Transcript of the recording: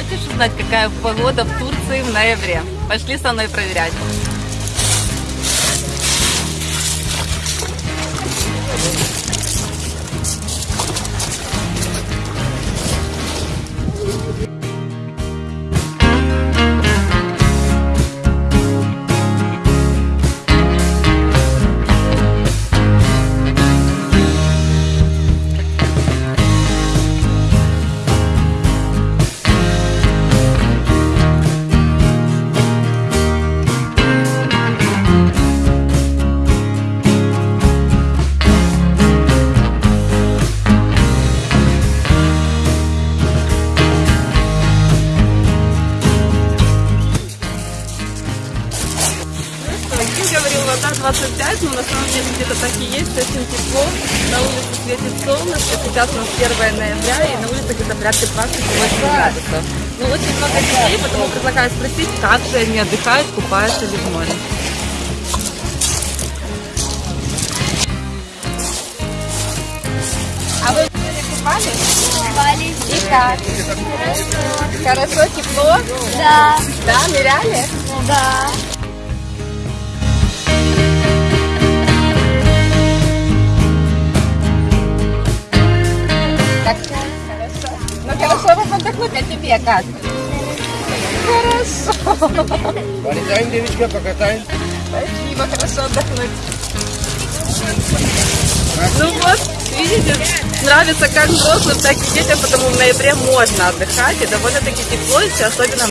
Хочешь узнать, какая погода в Турции в ноябре? Пошли со мной проверять. Ким говорил, вода 25, но на самом деле где-то так и есть, очень тепло. На улице светит солнышко, сейчас у нас 1 ноября, и на улице где-то порядка 28 градусов. Ну, очень много людей, потому предлагаю спросить, как же они отдыхают, купаются ли в море. А вы купались? Купались. И как? Хорошо, тепло? Да. Да, ныряли? Да. Так, хорошо. Ну хорошо вам отдохнуть, а тебе как? Хорошо. Полетаем, девочка, покатаем. Спасибо, хорошо отдохнуть. Ну вот, видите, нравится как взрослым, так и детям, потому в ноябре можно отдыхать, и довольно-таки тепло, и особенно